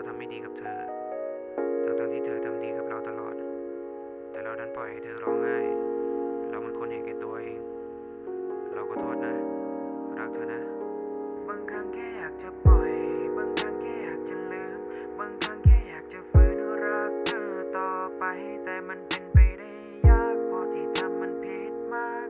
เราทำไม่ดีกับเธอทั้งทั้งๆที่เธอทำดีกับเราตลอด แต่เราดันปล่อยให้เธอร้องไห้ เรามันคนเห็นแก่ตัวเอง เราก็โทษนะ รักเธอนะ บางครั้งแค่อยากจะปล่อย บางครั้งแค่อยากจะลืม บางครั้งแค่อยากจะฝืนรักเธอต่อไป แต่มันเป็นไปได้ยากเพราะที่ทำมันผิดมาก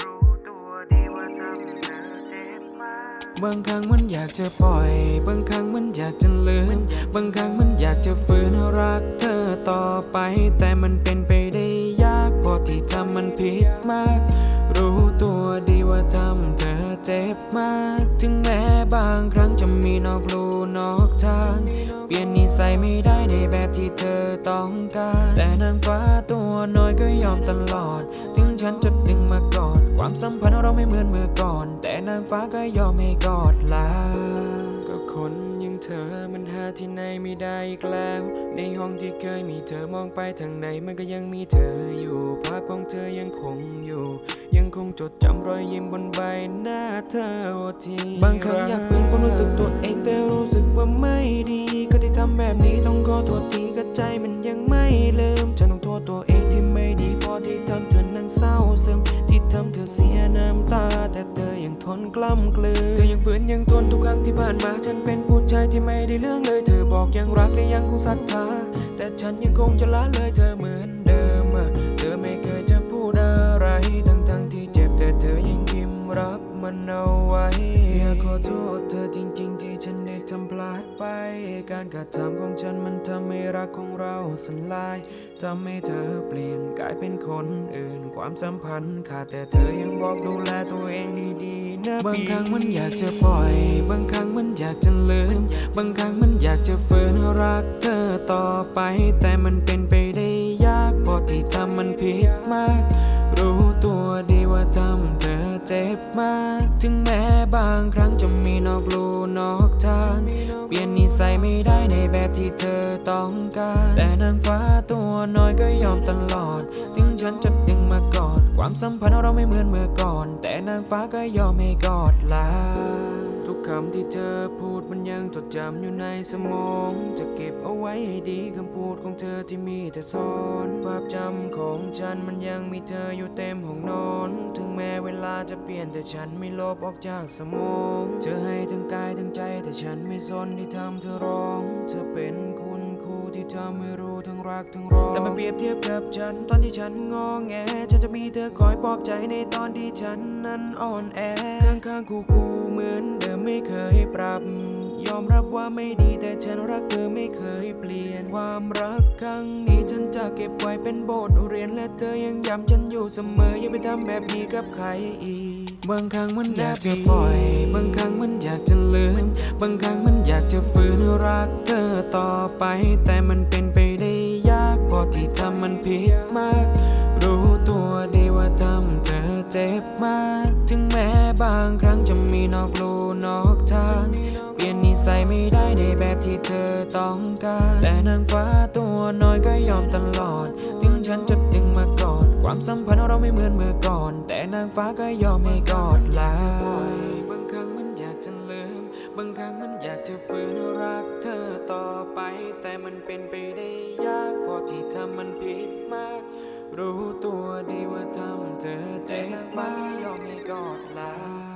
รู้ตัวดีว่าทำเธอเจ็บมาก บางครั้งมันอยากจะปล่อย บางครั้งมันอยากจะลืม บางครั้งมันอยากจะฝืนรักเธอต่อไป แต่มันเป็นไปได้ยากเพราะที่ทำมันผิดมาก รู้ตัวดีว่าทำเธอเจ็บมาก ถึงแม้บางครั้งจะมีนอกลู่นอกทาง เปลี่ยนนิสัยไม่ได้ในแบบที่เธอต้องการ แต่นางฟ้าตัวน้อยก็ยอมตลอด ถึงฉันจะดึงมากอด ความสัมพันธ์เราไม่เหมือนเมื่อก่อน แต่นางฟ้าก็ยอมให้กอดลา ธอมันหาที่ไหนไม่ได้อีกแล้ว ในห้องที่เคยมีเธอมองไปทางไหนมันก็ยังมีเธออยู่ภาพของเธอยังคงอยู่ ยังคงจดจำรอยยิ้มบนใบหน้าเธอทีบางครั้งอยากฝืนความรู้สึกตัวเองแต่รู้สึกว่าไม่ดี ก็ที่ทำแบบนี้ต้องขอโทษทีก็ใจมันยังไม่ลืมฉันต้องโทษตัวเองที่ไม่ดีพอที่ทำเธอนั่งเศร้าซึมที่ทำเธอเสียน้ำตา ทนกล้ำกลืนเธอยังฝืนยังทนทุกครั้งที่ผ่านมา ฉันเป็นผู้ชายที่ไม่ได้เรื่องเลย เธอบอกยังรักและยังคงศรัทธา แต่ฉันยังคงจะละเลยเธอเหมือนเดิมอะเธอไม่ ไป การกระทำของฉันมันทำให้รักของเราสลายทำให้เธอเปลี่ยนกลายเป็นคนอื่น ความสัมพันธ์ขาดแต่เธอยังบอกดูแลตัวเองดีๆนะบางครั้งมันอยากจะปล่อย บางครั้งมันอยากจะลืม บางครั้งมันอยากจะฝืนรักเธอต่อไป แต่มันเป็นไปได้ยากเพราะที่ทำมันผิดมาก รู้ตัวดีว่าทำเธอเจ็บมาก ถึงแม้บางครั้งจะมีนอกลู่นอกทาง ใส่ไม่ได้ในแบบที่เธอต้องการ แต่นางฟ้าตัวน้อยก็ยอมตลอด ถึงฉันจะดึงมากอด ความสัมพันธ์เราไม่เหมือนเมื่อก่อน แต่นางฟ้าก็ยอมให้กอดลาทุกคำที่เธอ มันยังจดจำอยู่ในสมอง จะเก็บเอาไว้ให้ดีคำพูดของเธอที่มีแต่ซ้อน ภาพจำของฉันมันยังมีเธออยู่เต็มห้องนอน ถึงแม้เวลาจะเปลี่ยนแต่ฉันไม่ลบออกจากสมอง เธอให้ทั้งกายทั้งใจแต่ฉันไม่สนที่ทำเธอร้อง เธอเป็นคุณครูที่ทำให้รู้ทั้งรักทั้งร้องแต่มาเปรียบเทียบกับฉัน ตอนที่ฉันงอแงฉันจะมีเธอคอยปลอบใจในตอนที่ฉันนั้นอ่อนแอข้างข้างคู่คู่ๆเหมือนเดิมไม่เคยปรับ ยอมรับว่าไม่ดีแต่ฉันรักเธอไม่เคยเปลี่ยน ความรักครั้งนี้ฉันจะเก็บไว้เป็นบทเรียนและเธอยังย้ำฉันอยู่เสมอ อย่าไปทำแบบนี้กับใครอีก บางครั้งมันอยากจะปล่อย บางครั้งมันอยากจะลืม บางครั้งมันอยากจะฝืนรักเธอต่อไป แต่มันเป็นไปได้ยากเพราะที่ทำมันผิดมาก รู้ตัวดีว่าทำเธอเจ็บมาก ถึงแม้บางครั้งจะมีนอกลูนอกทาง สัยไม่ได้ในแบบที่เธอต้องการ แต่นางฟ้าตัวน้อยก็ยอมตลอด ถึงฉันจะดึงมากอด ความสัมพันธ์เราไม่เหมือนเมื่อก่อน แต่นางฟ้าก็ยอมให้กอดแลาบางครั้งมันอยากจะลืม บางครั้งมันอยากจะฝืนรักเธอต่อไป แต่มันเป็นไปได้ยากเพราะที่ทำมันผิดมาก รู้ตัวดีว่าทำเธอเจ็บมากยอมให้กอดแลา